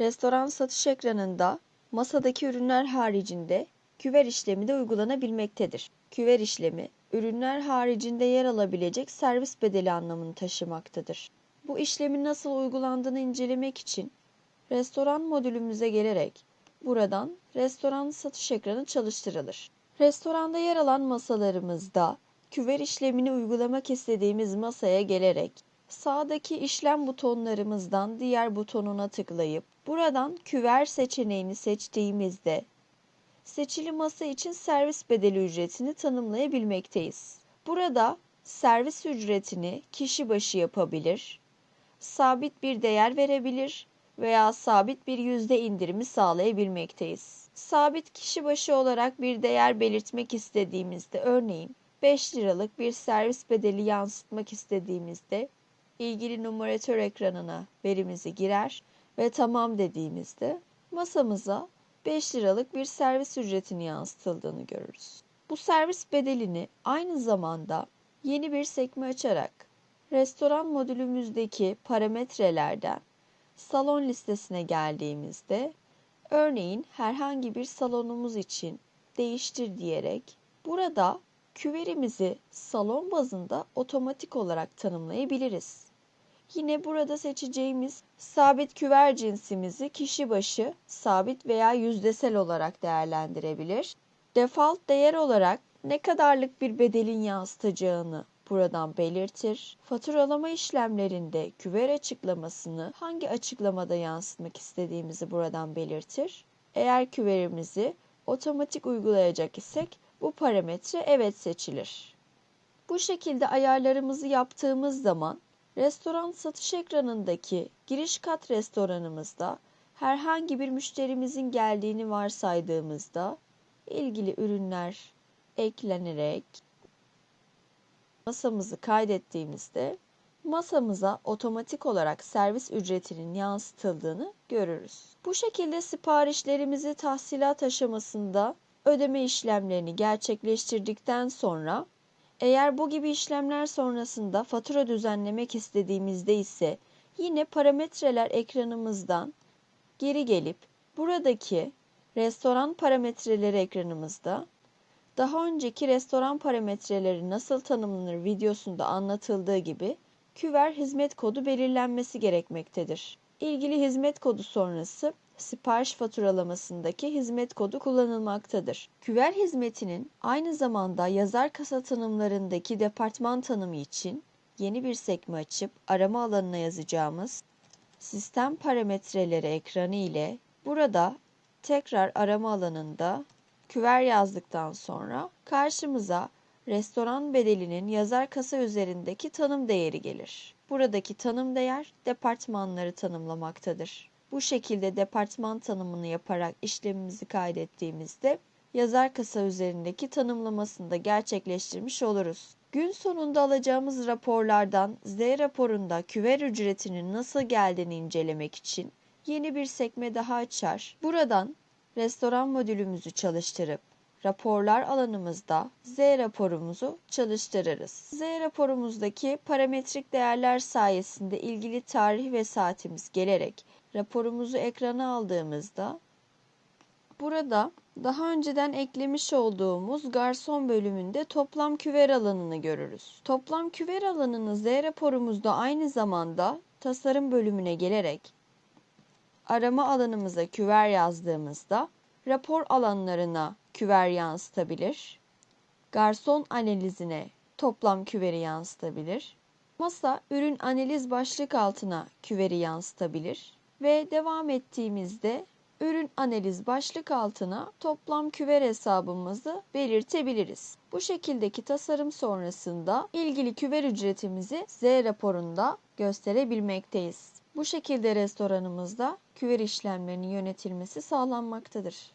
Restoran satış ekranında masadaki ürünler haricinde küver işlemi de uygulanabilmektedir. Küver işlemi, ürünler haricinde yer alabilecek servis bedeli anlamını taşımaktadır. Bu işlemin nasıl uygulandığını incelemek için restoran modülümüze gelerek buradan restoran satış ekranı çalıştırılır. Restoranda yer alan masalarımızda küver işlemini uygulamak istediğimiz masaya gelerek sağdaki işlem butonlarımızdan diğer butonuna tıklayıp buradan küver seçeneğini seçtiğimizde seçili masa için servis bedeli ücretini tanımlayabilmekteyiz. Burada servis ücretini kişi başı yapabilir, sabit bir değer verebilir veya sabit bir yüzde indirimi sağlayabilmekteyiz. Sabit kişi başı olarak bir değer belirtmek istediğimizde örneğin 5 liralık bir servis bedeli yansıtmak istediğimizde ilgili numaratör ekranına verimizi girer ve tamam dediğimizde masamıza 5 liralık bir servis ücretini yansıtıldığını görürüz. Bu servis bedelini aynı zamanda yeni bir sekme açarak restoran modülümüzdeki parametrelerden salon listesine geldiğimizde örneğin herhangi bir salonumuz için değiştir diyerek burada küverimizi salon bazında otomatik olarak tanımlayabiliriz. Yine burada seçeceğimiz sabit küver cinsimizi kişi başı sabit veya yüzdesel olarak değerlendirebilir. Default değer olarak ne kadarlık bir bedelin yansıtacağını buradan belirtir. Faturalama işlemlerinde küver açıklamasını hangi açıklamada yansıtmak istediğimizi buradan belirtir. Eğer küverimizi otomatik uygulayacak isek bu parametre evet seçilir. Bu şekilde ayarlarımızı yaptığımız zaman restoran satış ekranındaki giriş kat restoranımızda herhangi bir müşterimizin geldiğini varsaydığımızda ilgili ürünler eklenerek masamızı kaydettiğimizde masamıza otomatik olarak servis ücretinin yansıtıldığını görürüz. Bu şekilde siparişlerimizi tahsilat aşamasında ödeme işlemlerini gerçekleştirdikten sonra eğer bu gibi işlemler sonrasında fatura düzenlemek istediğimizde ise yine parametreler ekranımızdan geri gelip buradaki restoran parametreleri ekranımızda daha önceki restoran parametreleri nasıl tanımlanır videosunda anlatıldığı gibi küver hizmet kodu belirlenmesi gerekmektedir. İlgili hizmet kodu sonrası sipariş faturalamasındaki hizmet kodu kullanılmaktadır. Küver hizmetinin aynı zamanda yazar kasa tanımlarındaki departman tanımı için yeni bir sekme açıp arama alanına yazacağımız sistem parametreleri ekranı ile burada tekrar arama alanında küver yazdıktan sonra karşımıza restoran bedelinin yazar kasa üzerindeki tanım değeri gelir. Buradaki tanım değer departmanları tanımlamaktadır. Bu şekilde departman tanımını yaparak işlemimizi kaydettiğimizde yazar kasa üzerindeki tanımlamasını da gerçekleştirmiş oluruz. Gün sonunda alacağımız raporlardan Z raporunda küver ücretinin nasıl geldiğini incelemek için yeni bir sekme daha açar. Buradan restoran modülümüzü çalıştırıp raporlar alanımızda Z raporumuzu çalıştırırız. Z raporumuzdaki parametrik değerler sayesinde ilgili tarih ve saatimiz gelerek raporumuzu ekrana aldığımızda burada daha önceden eklemiş olduğumuz garson bölümünde toplam küver alanını görürüz. Toplam küver alanını Z raporumuzda aynı zamanda tasarım bölümüne gelerek arama alanımıza küver yazdığımızda rapor alanlarına küver yansıtabilir. Garson analizine toplam küveri yansıtabilir. Masa ürün analiz başlık altına küveri yansıtabilir ve devam ettiğimizde ürün analiz başlık altına toplam küver hesabımızı belirtebiliriz. Bu şekildeki tasarım sonrasında ilgili küver ücretimizi Z raporunda gösterebilmekteyiz. Bu şekilde restoranımızda küver işlemlerinin yönetilmesi sağlanmaktadır.